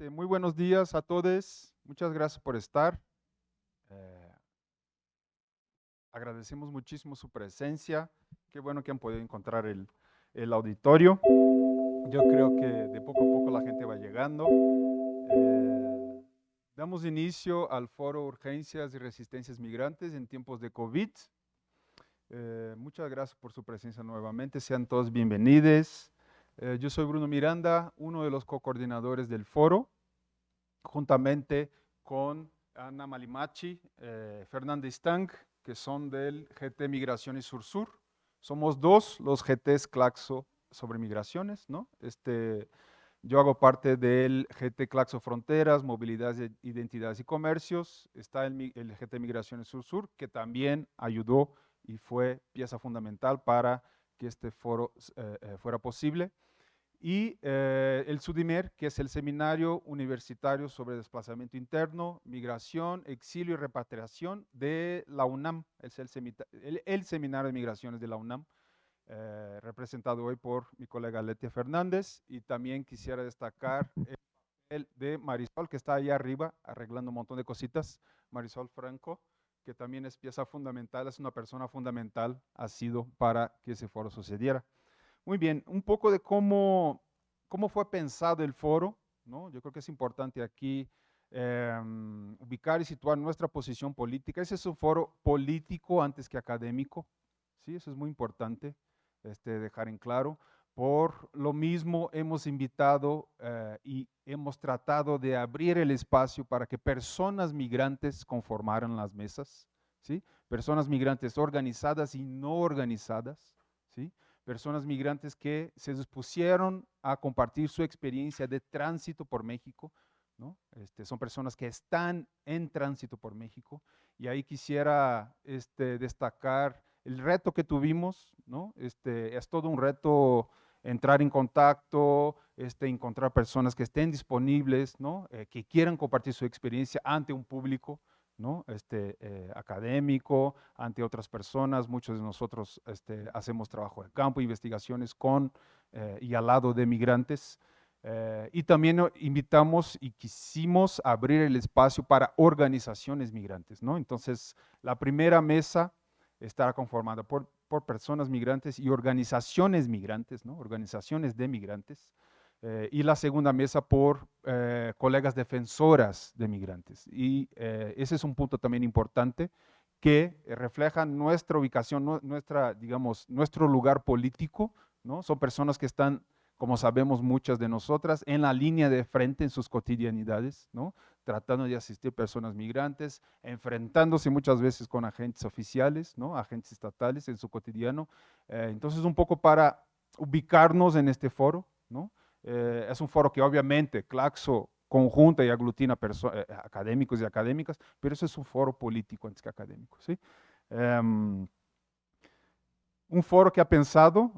Este, muy buenos días a todos. Muchas gracias por estar. Eh, agradecemos muchísimo su presencia. Qué bueno que han podido encontrar el, auditorio. Yo creo que de poco a poco la gente va llegando. Eh, damos inicio al foro Urgencias y Resistencias Migrantes en tiempos de COVID. Eh, muchas gracias por su presencia nuevamente. Sean todos bienvenidos. Eh, yo soy Bruno Miranda, uno de los co-coordinadores del foro, juntamente con Ana Malimachi, eh, Fernández Tang, que son del GT Migraciones Sur-Sur. Somos dos los GTs Claxo sobre migraciones, ¿no? Este, yo hago parte del GT Claxo Fronteras, Movilidad, Identidades y Comercios. Está el, el GT Migraciones Sur-Sur, que también ayudó y fue pieza fundamental para que este foro eh, fuera posible y eh, el SUDIMER, que es el Seminario Universitario sobre Desplazamiento Interno, Migración, Exilio y Repatriación de la UNAM, es el, Seminario de Migraciones de la UNAM, eh, representado hoy por mi colega Letia Fernández, y también quisiera destacar el de Marisol, que está ahí arriba arreglando un montón de cositas, Marisol Franco, que también es pieza fundamental, es una persona fundamental, ha sido para que ese foro sucediera. Muy bien, un poco de cómo, cómo fue pensado el foro, ¿no? Yo creo que es importante aquí em, ubicar y situar nuestra posición política. Ese es un foro político antes que académico, ¿sí? Eso es muy importante este, dejar en claro. Por lo mismo hemos invitado eh, y hemos tratado de abrir el espacio para que personas migrantes conformaran las mesas, ¿sí? Personas migrantes organizadas y no organizadas, ¿sí? Personas migrantes que se dispusieron a compartir su experiencia de tránsito por México. ¿no? Este, son personas que están en tránsito por México. Y ahí quisiera este, destacar el reto que tuvimos. ¿no? Este, es todo un reto entrar en contacto, este, encontrar personas que estén disponibles, ¿no? Eh, que quieran compartir su experiencia ante un público. ¿No? este, eh, académico, ante otras personas. Muchos de nosotros este, hacemos trabajo de campo, investigaciones con eh, y al lado de migrantes. Eh, y también invitamos y quisimos abrir el espacio para organizaciones migrantes. ¿no? Entonces, la primera mesa estará conformada por, por personas migrantes y organizaciones migrantes, ¿no? organizaciones de migrantes. Eh, y la segunda mesa por eh, colegas defensoras de migrantes. Y eh, ese es un punto también importante que refleja nuestra ubicación, nuestra, digamos, nuestro lugar político, ¿no? Son personas que están, como sabemos muchas de nosotras, en la línea de frente en sus cotidianidades, ¿no? Tratando de asistir personas migrantes, enfrentándose muchas veces con agentes oficiales, ¿no? Agentes estatales en su cotidiano. entonces, un poco para ubicarnos en este foro, ¿no? Eh, es un foro que obviamente Claxo conjunta y aglutina eh, académicos y académicas, pero eso es un foro político antes que académico. ¿sí? Em, un foro que ha pensado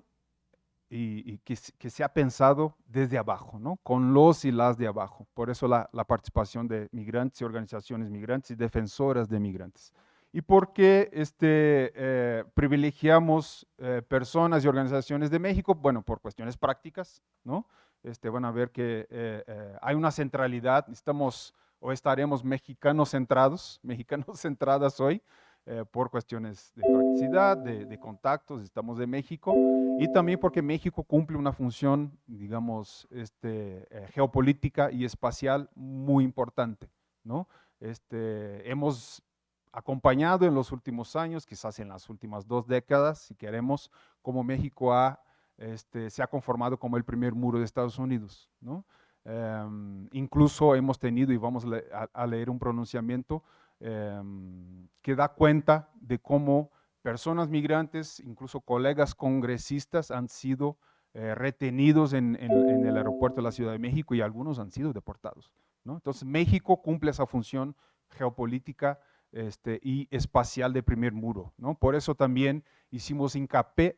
y, que, se ha pensado desde abajo, ¿no? con los y las de abajo. Por eso la, participación de migrantes y organizaciones migrantes y defensoras de migrantes. ¿Y por qué este, eh, privilegiamos personas y organizaciones de México? Bueno, por cuestiones prácticas, ¿no? Este, van a ver que eh, eh, hay una centralidad, estamos o estaremos mexicanos centrados, mexicanos centradas hoy, eh, por cuestiones de practicidad, de, contactos, estamos de México, y también porque México cumple una función, digamos, este, geopolítica y espacial muy importante. ¿no? Este, hemos acompañado en los últimos años, quizás en las últimas dos décadas, si queremos, como México ha este, se ha conformado como el primer muro de Estados Unidos. ¿no? Em, incluso hemos tenido, y vamos a, leer un pronunciamiento em, que da cuenta de cómo personas migrantes, incluso colegas congresistas, han sido eh, retenidos en, el aeropuerto de la Ciudad de México y algunos han sido deportados. ¿no? Entonces México cumple esa función geopolítica este, y espacial de primer muro. ¿no? Por eso también hicimos hincapié,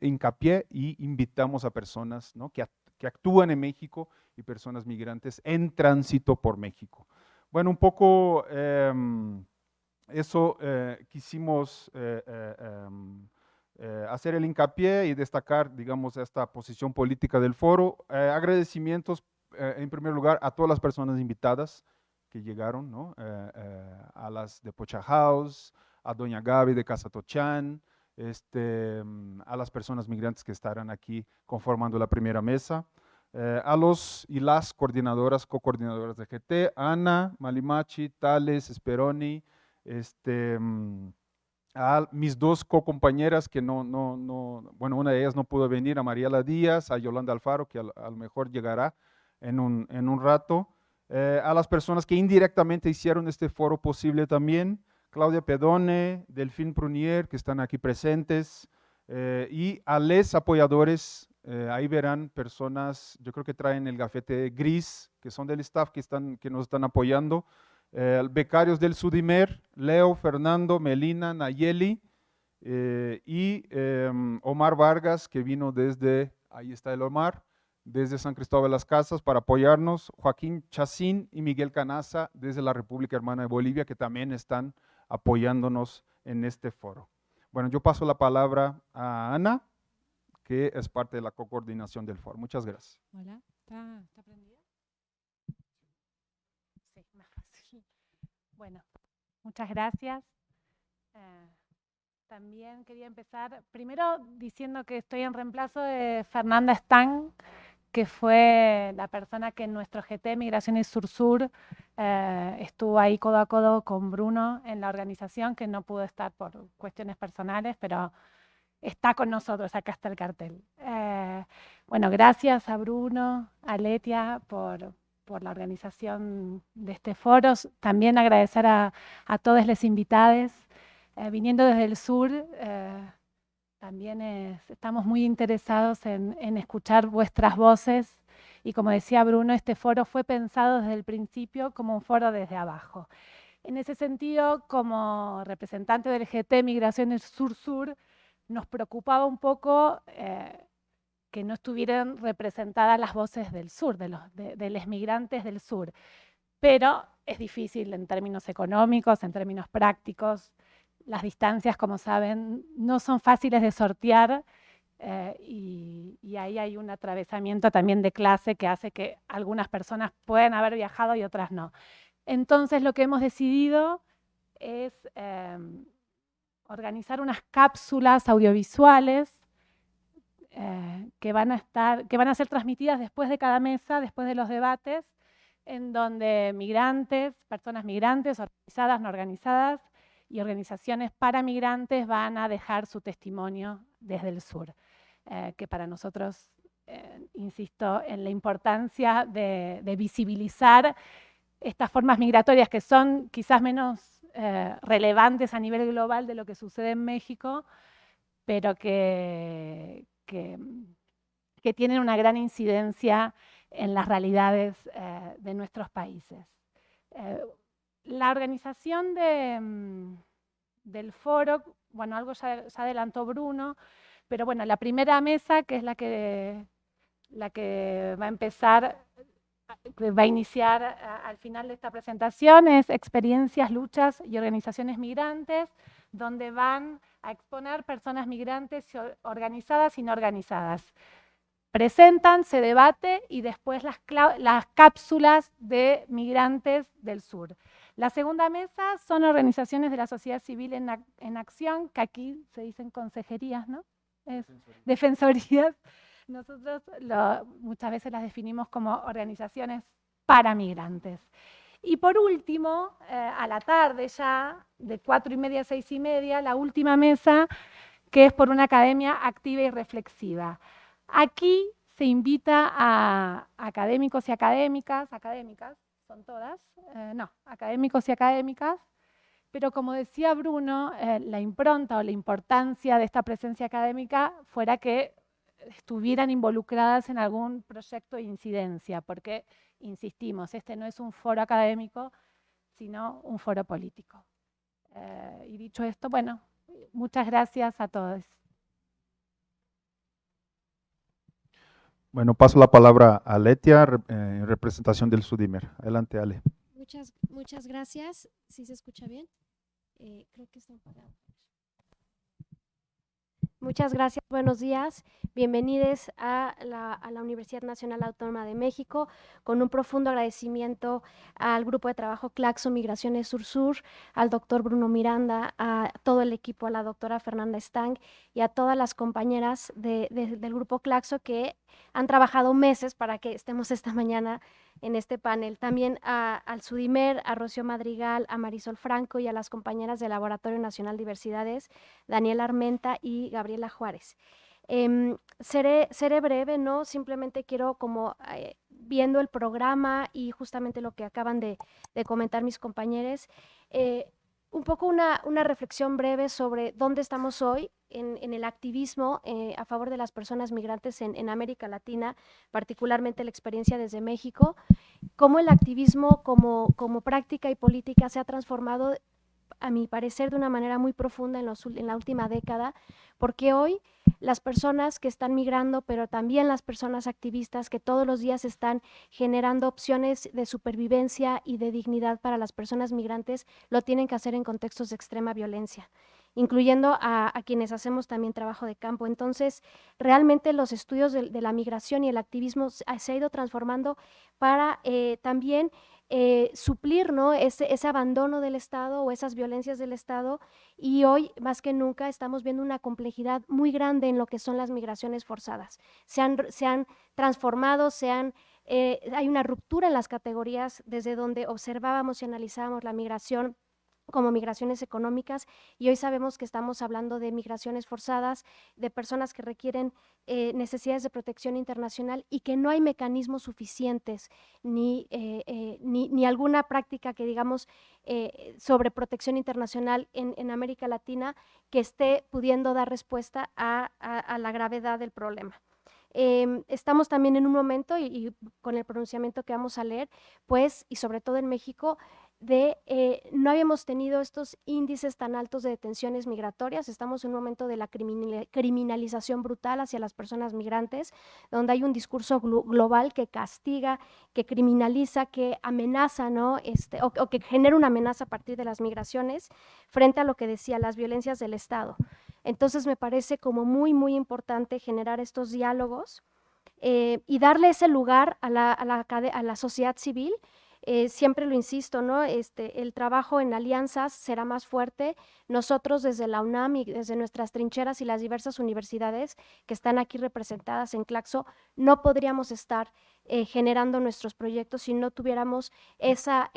y invitamos a personas que, actúan en México y personas migrantes en tránsito por México. Bueno, un poco em, eso eh, quisimos eh, em, eh, hacer el hincapié y destacar, digamos, esta posición política del foro. agradecimientos en primer lugar, a todas las personas invitadas que llegaron, ¿no? a las de Pocha House, a Doña Gaby de Casa Tochán, este, mm, a las personas migrantes que estarán aquí conformando la primera mesa, a los y las coordinadoras, co-coordinadoras de GT, Ana, Malimachi, Tales, Speroni, este, mm, a mis dos co-compañeras que no, no, no, bueno, una de ellas no pudo venir, a Mariela Díaz, a Yolanda Alfaro, que a, lo mejor llegará en un, en un rato, eh, a las personas que indirectamente hicieron este foro posible también, Claudia Pedone, Delfín Prunier, que están aquí presentes, eh, y a les apoyadores, eh, ahí verán personas, yo creo que traen el gafete gris, que son del staff que, están, que nos están apoyando, becarios del Sudimer, Leo, Fernando, Melina, Nayeli y em, Omar Vargas, que vino desde, ahí está el Omar, desde San Cristóbal de las Casas para apoyarnos, Joaquín Chacín y Miguel Canaza desde la República Hermana de Bolivia, que también están apoyándonos en este foro. Bueno, yo paso la palabra a Ana, que es parte de la coordinación del foro. Muchas gracias. Hola, ¿está, está Bueno, muchas gracias. Eh, también quería empezar primero diciendo que estoy en reemplazo de Fernanda Stang, que fue la persona que en nuestro GT Migraciones Sur-Sur eh, estuvo ahí codo a codo con Bruno en la organización, que no pudo estar por cuestiones personales, pero está con nosotros, acá está el cartel. Eh, bueno, gracias a Bruno, a Letia por, por la organización de este foro. También agradecer a, a todos los invitados. Eh, viniendo desde el sur, eh, también estamos muy interesados en, escuchar vuestras voces. Y como decía Bruno, este foro fue pensado desde el principio como un foro desde abajo. En ese sentido, como representante del GT Migraciones Sur-Sur, nos preocupaba un poco eh, que no estuvieran representadas las voces del sur, de los, de, migrantes del sur. Pero es difícil en términos económicos, en términos prácticos. Las distancias, como saben, no son fáciles de sortear eh, y, ahí hay un atravesamiento también de clase que hace que algunas personas puedan haber viajado y otras no. Entonces lo que hemos decidido es eh, organizar unas cápsulas audiovisuales eh, que, van a estar, que van a ser transmitidas después de cada mesa, después de los debates, en donde migrantes, personas migrantes, organizadas, no organizadas, y organizaciones para migrantes van a dejar su testimonio desde el sur, eh, que para nosotros, eh, insisto, en la importancia de, visibilizar estas formas migratorias que son quizás menos relevantes a nivel global de lo que sucede en México, pero que, tienen una gran incidencia en las realidades eh, de nuestros países. La organización mm, del foro, bueno, algo ya, adelantó Bruno, pero bueno, la primera mesa, que es la que, la que va a empezar, va a iniciar al final de esta presentación, es Experiencias, Luchas y Organizaciones Migrantes, donde van a exponer personas migrantes organizadas y no organizadas. Presentan, se debate y después las cápsulas de migrantes del sur. La segunda mesa son organizaciones de la sociedad civil en, acción, que aquí se dicen consejerías, ¿no? Es, defensorías. Nosotros muchas veces las definimos como organizaciones para migrantes. Y por último, eh, a la tarde ya, de cuatro y media a seis y media, la última mesa, que es por una academia activa y reflexiva. Aquí se invita a académicos y académicas, académicas, son todas, eh, no, académicos y académicas, pero como decía Bruno, eh, la impronta o la importancia de esta presencia académica fuera que estuvieran involucradas en algún proyecto de incidencia, porque insistimos, este no es un foro académico, sino un foro político. Eh, y dicho esto, bueno, muchas gracias a todos. Bueno, paso la palabra a Letia, eh, en representación del Sudimer. Adelante, Ale. Muchas, muchas gracias. ¿Sí se escucha bien? Eh, creo que está apagado. Muchas gracias, buenos días. Bienvenidos a la, Universidad Nacional Autónoma de México, con un profundo agradecimiento al grupo de trabajo Claxo Migraciones Sur-Sur, al doctor Bruno Miranda, a todo el equipo, a la doctora Fernanda Stang y a todas las compañeras del grupo Claxo que han trabajado meses para que estemos esta mañana en este panel. También al Sudimer, a Rocío Madrigal, a Marisol Franco y a las compañeras del Laboratorio Nacional Diversidades, Daniela Armenta y Gabriela Juárez. Em, seré, seré, breve, ¿no? Simplemente quiero como eh, viendo el programa y justamente lo que acaban de, comentar mis compañeros, eh, un poco una, reflexión breve sobre dónde estamos hoy en, el activismo eh, a favor de las personas migrantes en, América Latina, particularmente la experiencia desde México, cómo el activismo como, como práctica y política se ha transformado, a mi parecer, de una manera muy profunda en, en la última década, porque hoy las personas que están migrando, pero también las personas activistas que todos los días están generando opciones de supervivencia y de dignidad para las personas migrantes, lo tienen que hacer en contextos de extrema violencia incluyendo a, quienes hacemos también trabajo de campo. Entonces, realmente los estudios de, la migración y el activismo se, ha ido transformando para eh, también eh, suplir ¿no? ese, ese, abandono del Estado o esas violencias del Estado y hoy más que nunca estamos viendo una complejidad muy grande en lo que son las migraciones forzadas. Se han, se han transformado, se han, eh, hay una ruptura en las categorías desde donde observábamos y analizábamos la migración como migraciones económicas y hoy sabemos que estamos hablando de migraciones forzadas, de personas que requieren eh, necesidades de protección internacional y que no hay mecanismos suficientes ni, eh, eh, ni, alguna práctica que digamos sobre protección internacional en, América Latina que esté pudiendo dar respuesta a, la gravedad del problema. Em, estamos también en un momento, y, con el pronunciamiento que vamos a leer, pues, y sobre todo en México, de eh, no habíamos tenido estos índices tan altos de detenciones migratorias. Estamos en un momento de la criminalización brutal hacia las personas migrantes, donde hay un discurso global que castiga, que criminaliza, que amenaza, ¿no? Este, o, que genera una amenaza a partir de las migraciones frente a lo que decía, las violencias del Estado. Entonces me parece como muy, muy importante generar estos diálogos eh, y darle ese lugar a la, a la, a la sociedad civil eh, siempre lo insisto, ¿no? Este, el trabajo en alianzas será más fuerte. Nosotros desde la UNAM y desde nuestras trincheras y las diversas universidades que están aquí representadas en Claxo, no podríamos estar eh, generando nuestros proyectos si no tuviéramos esa,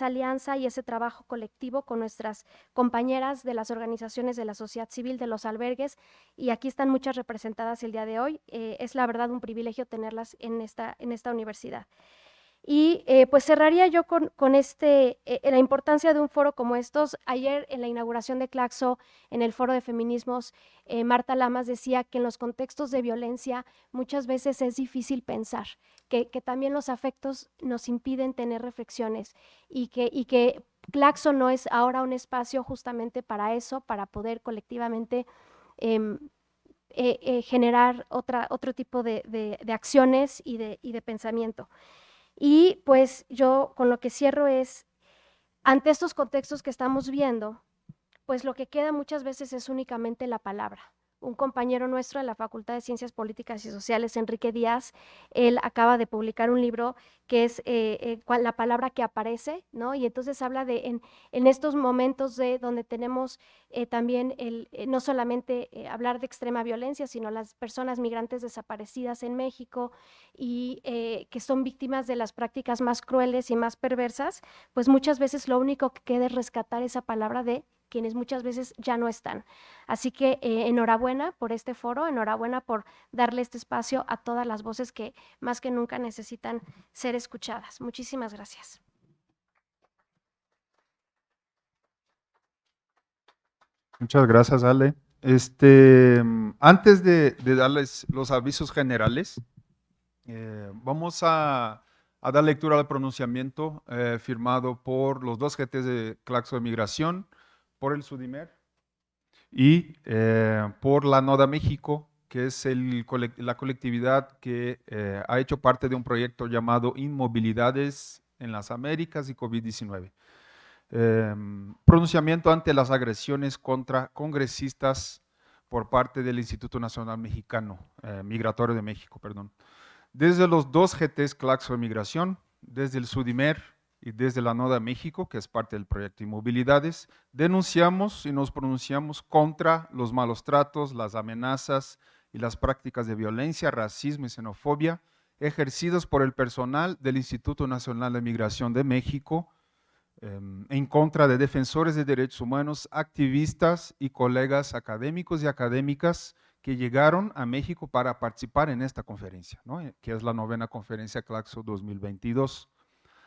alianza y ese trabajo colectivo con nuestras compañeras de las organizaciones de la sociedad civil, de los albergues, y aquí están muchas representadas el día de hoy. Eh, es la verdad un privilegio tenerlas en esta universidad. Y eh, pues cerraría yo con, este, eh, la importancia de un foro como estos. Ayer en la inauguración de Claxo, en el foro de feminismos, eh, Marta Lamas decía que en los contextos de violencia muchas veces es difícil pensar, que, también los afectos nos impiden tener reflexiones y que, Claxo no es ahora un espacio justamente para eso, para poder colectivamente em, generar otra, otro tipo de, acciones y de pensamiento. Y pues yo con lo que cierro es, ante estos contextos que estamos viendo, pues lo que queda muchas veces es únicamente la palabra un compañero nuestro de la Facultad de Ciencias Políticas y Sociales, Enrique Díaz, él acaba de publicar un libro que es eh, eh, la palabra que aparece, ¿no? Y entonces habla de en, estos momentos de donde tenemos eh, también el, no solamente hablar de extrema violencia, sino las personas migrantes desaparecidas en México y que son víctimas de las prácticas más crueles y más perversas, pues muchas veces lo único que queda es rescatar esa palabra de quienes muchas veces ya no están. Así que eh, enhorabuena por este foro, enhorabuena por darle este espacio a todas las voces que más que nunca necesitan ser escuchadas. Muchísimas gracias. Muchas gracias, Ale. Este, antes de, darles los avisos generales, eh, vamos a, dar lectura al pronunciamiento eh, firmado por los dos GTs de Claxo de Migración, por el Sudimer y eh, por la NODA México, que es la colectividad que eh, ha hecho parte de un proyecto llamado Inmovilidades en las Américas y COVID-19. Em, pronunciamiento ante las agresiones contra congresistas por parte del Instituto Nacional Mexicano, eh, Migratorio de México, perdón. Desde los dos GTs Claxo de Migración, desde el SUDIMER y desde la NODA México, que es parte del proyecto Inmovilidades, denunciamos y nos pronunciamos contra los malos tratos, las amenazas y las prácticas de violencia, racismo y xenofobia ejercidos por el personal del Instituto Nacional de Migración de México em, en contra de defensores de derechos humanos, activistas y colegas académicos y académicas que llegaron a México para participar en esta conferencia, que es la novena conferencia Claxo 2022.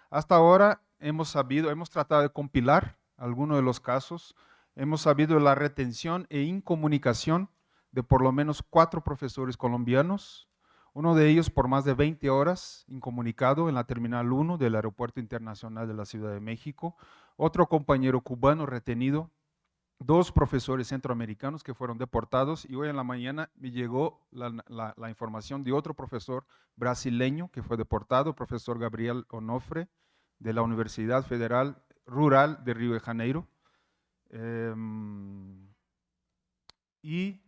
Hasta ahora hemos sabido, hemos tratado de compilar algunos de los casos, hemos sabido la retención e incomunicación de por lo menos cuatro profesores colombianos, uno de ellos por más de 20 horas incomunicado en la Terminal 1 del Aeropuerto Internacional de la Ciudad de México, otro compañero cubano retenido, dos profesores centroamericanos que fueron deportados y hoy en la mañana me llegó la, información de otro profesor brasileño que fue deportado, profesor Gabriel Onofre de la Universidad Federal Rural de Río de Janeiro. Em, y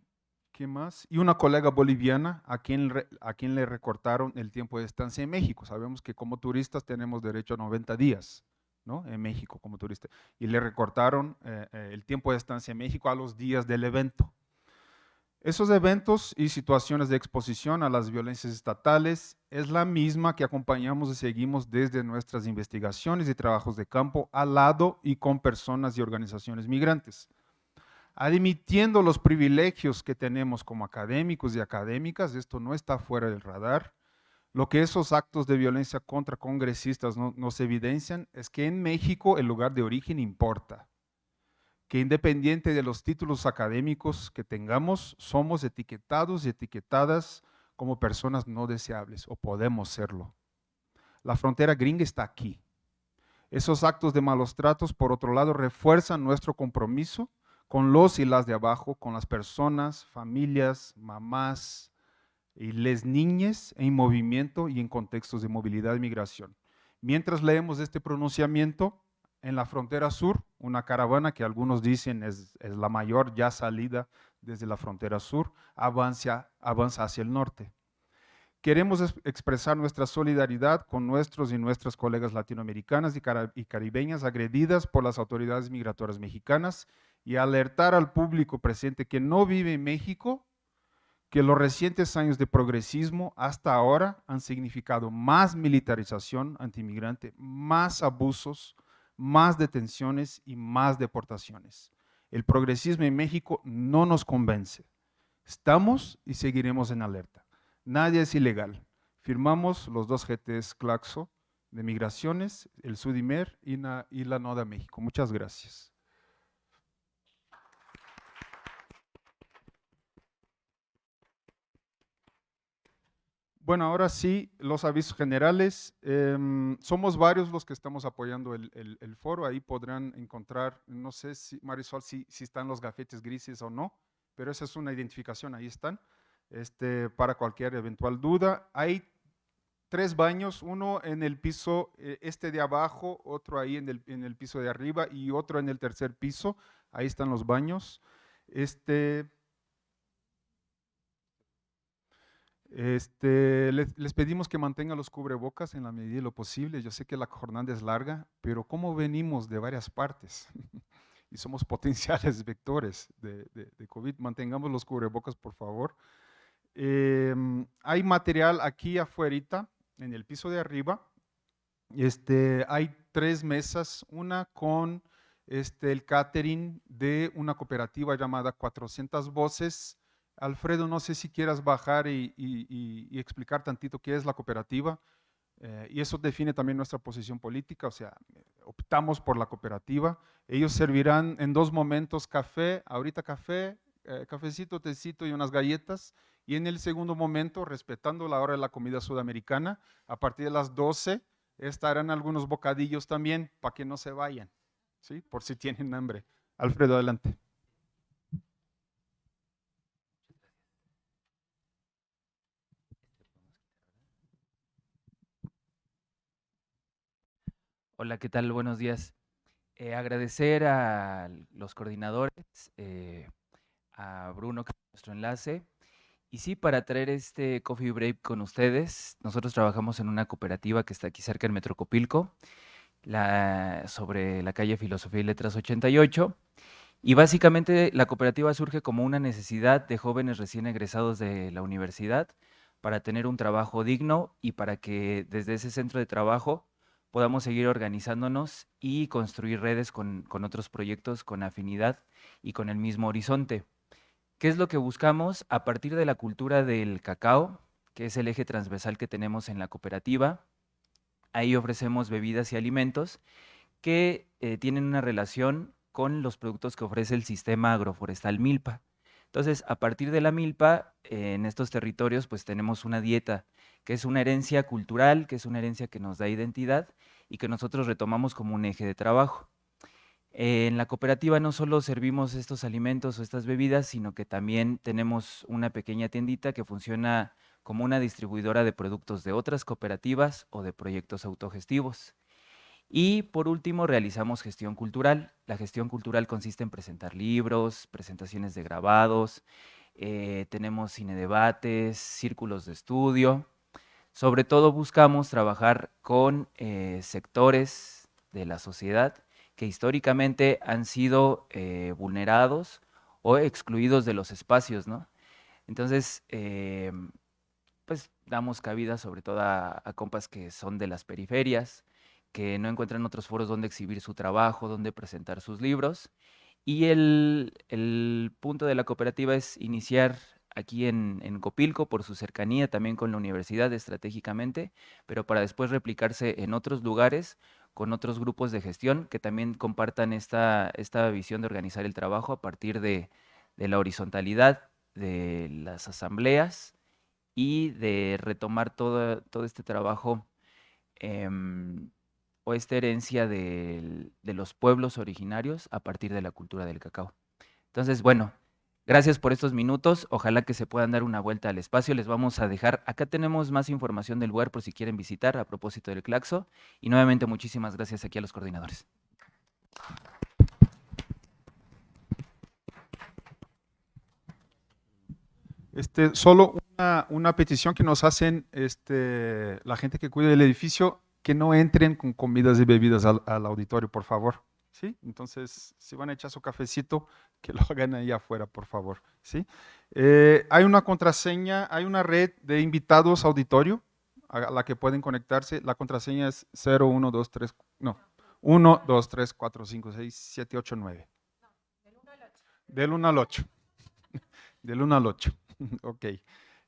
más? Y una colega boliviana a quien, a quien le recortaron el tiempo de estancia en México. Sabemos que como turistas tenemos derecho a 90 días, ¿no? En México como turista. Y le recortaron eh, eh, el tiempo de estancia en México a los días del evento. Esos eventos y situaciones de exposición a las violencias estatales es la misma que acompañamos y seguimos desde nuestras investigaciones y trabajos de campo al lado y con personas y organizaciones migrantes admitiendo los privilegios que tenemos como académicos y académicas, esto no está fuera del radar, lo que esos actos de violencia contra congresistas nos evidencian es que en México el lugar de origen importa, que independiente de los títulos académicos que tengamos, somos etiquetados y etiquetadas como personas no deseables, o podemos serlo. La frontera gringa está aquí. Esos actos de malos tratos, por otro lado, refuerzan nuestro compromiso con los y las de abajo, con las personas, familias, mamás y les niñas en movimiento y en contextos de movilidad y migración. Mientras leemos este pronunciamiento, en la frontera sur, una caravana que algunos dicen es, la mayor ya salida desde la frontera sur, avanza, avanza hacia el norte. Queremos expresar nuestra solidaridad con nuestros y nuestras colegas latinoamericanas y caribeñas agredidas por las autoridades migratorias mexicanas y alertar al público presente que no vive en México que los recientes años de progresismo hasta ahora han significado más militarización antimigrante, más abusos, más detenciones y más deportaciones. El progresismo en México no nos convence. Estamos y seguiremos en alerta. Nadie es ilegal. Firmamos los dos GTs Claxo de Migraciones, el Sudimer y la, y la NODA México. Muchas gracias. Bueno, ahora sí, los avisos generales. Em, somos varios los que estamos apoyando el, foro. Ahí podrán encontrar, no sé, si, Marisol, si, si, están los gafetes grises o no, pero esa es una identificación, ahí están, este, para cualquier eventual duda. Hay tres baños, uno en el piso eh, este de abajo, otro ahí en el, en el piso de arriba y otro en el tercer piso. Ahí están los baños. Este, Este, les, pedimos que mantengan los cubrebocas en la medida de lo posible. Yo sé que la jornada es larga, pero como venimos de varias partes y somos potenciales vectores de, COVID, mantengamos los cubrebocas, por favor. Em, hay material aquí afuera, en el piso de arriba. Este, hay tres mesas, una con este, el catering de una cooperativa llamada 400 Voces, Alfredo, no sé si quieras bajar y, explicar tantito qué es la cooperativa. Eh, y eso define también nuestra posición política, o sea, optamos por la cooperativa. Ellos servirán en dos momentos café, ahorita café, eh, cafecito, tecito y unas galletas. Y en el segundo momento, respetando la hora de la comida sudamericana, a partir de las 12 estarán algunos bocadillos también para que no se vayan, ¿sí? por si tienen hambre. Alfredo, adelante. Hola, ¿qué tal? Buenos días. Eh, agradecer a los coordinadores, eh, a Bruno nuestro enlace. Y sí, para traer este coffee break con ustedes, nosotros trabajamos en una cooperativa que está aquí cerca en Metrocopilco, la, sobre la calle Filosofía y Letras 88. Y básicamente la cooperativa surge como una necesidad de jóvenes recién egresados de la universidad para tener un trabajo digno y para que desde ese centro de trabajo podamos seguir organizándonos y construir redes con, otros proyectos con afinidad y con el mismo horizonte. ¿Qué es lo que buscamos? A partir de la cultura del cacao, que es el eje transversal que tenemos en la cooperativa, ahí ofrecemos bebidas y alimentos que eh, tienen una relación con los productos que ofrece el sistema agroforestal Milpa. Entonces, a partir de la milpa, eh, en estos territorios, pues tenemos una dieta, que es una herencia cultural, que es una herencia que nos da identidad y que nosotros retomamos como un eje de trabajo. En la cooperativa no solo servimos estos alimentos o estas bebidas, sino que también tenemos una pequeña tiendita que funciona como una distribuidora de productos de otras cooperativas o de proyectos autogestivos. Y por último, realizamos gestión cultural. La gestión cultural consiste en presentar libros, presentaciones de grabados, eh, tenemos cine debates, círculos de estudio. Sobre todo buscamos trabajar con eh, sectores de la sociedad que históricamente han sido eh, vulnerados o excluidos de los espacios, ¿no? Entonces, pues damos cabida sobre todo a, compas que son de las periferias, que no encuentran otros foros donde exhibir su trabajo, donde presentar sus libros. Y el, el punto de la cooperativa es iniciar aquí en, en, Copilco por su cercanía también con la universidad estratégicamente, pero para después replicarse en otros lugares con otros grupos de gestión que también compartan esta, esta visión de organizar el trabajo a partir de, la horizontalidad de las asambleas y de retomar todo, todo este trabajo em, o esta herencia de, los pueblos originarios a partir de la cultura del cacao. Entonces, bueno, Gracias por estos minutos. Ojalá que se puedan dar una vuelta al espacio. Les vamos a dejar, acá tenemos más información del lugar por si quieren visitar a propósito del Claxo. Y nuevamente muchísimas gracias aquí a los coordinadores. Este, solo una, petición que nos hacen este, la gente que cuida del edificio, que no entren con comidas y bebidas al, al auditorio, por favor. ¿Sí? Entonces, si van a echar su cafecito, que lo hagan ahí afuera, por favor. ¿sí? Eh, hay una contraseña, hay una red de invitados auditorio a la que pueden conectarse. La contraseña es 0123, no, 1, 2, 3, 4, 5, 6, 7, 8, 9. del 1 al 8. Del 1 al 8. ok.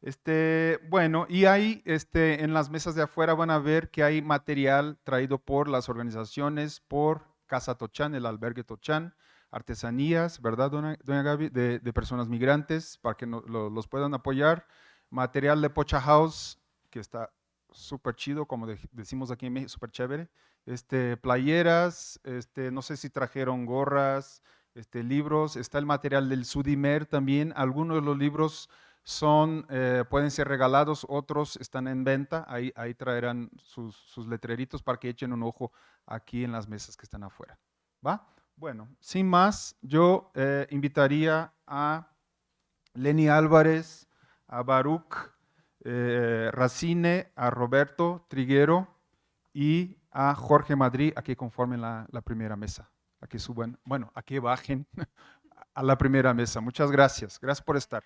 Este, bueno, y ahí este, en las mesas de afuera van a ver que hay material traído por las organizaciones, por Casa Tochán, el albergue Tochán, artesanías, ¿verdad, doña, Gaby? De, personas migrantes para que los puedan apoyar. Material de Pocha House, que está súper chido, como decimos aquí en México, súper chévere. Este, playeras, este, no sé si trajeron gorras, este, libros. Está el material del Sudimer también. Algunos de los libros son, eh, pueden ser regalados, otros están en venta. Ahí, ahí traerán sus, sus letreritos para que echen un ojo aquí en las mesas que están afuera. ¿Va? Bueno, sin más, yo eh, invitaría a Lenny Álvarez, a Baruch eh, Racine, a Roberto Triguero y a Jorge Madrid a que conformen la, primera mesa, a suban, bueno, a que bajen a la primera mesa. Muchas gracias. Gracias por estar.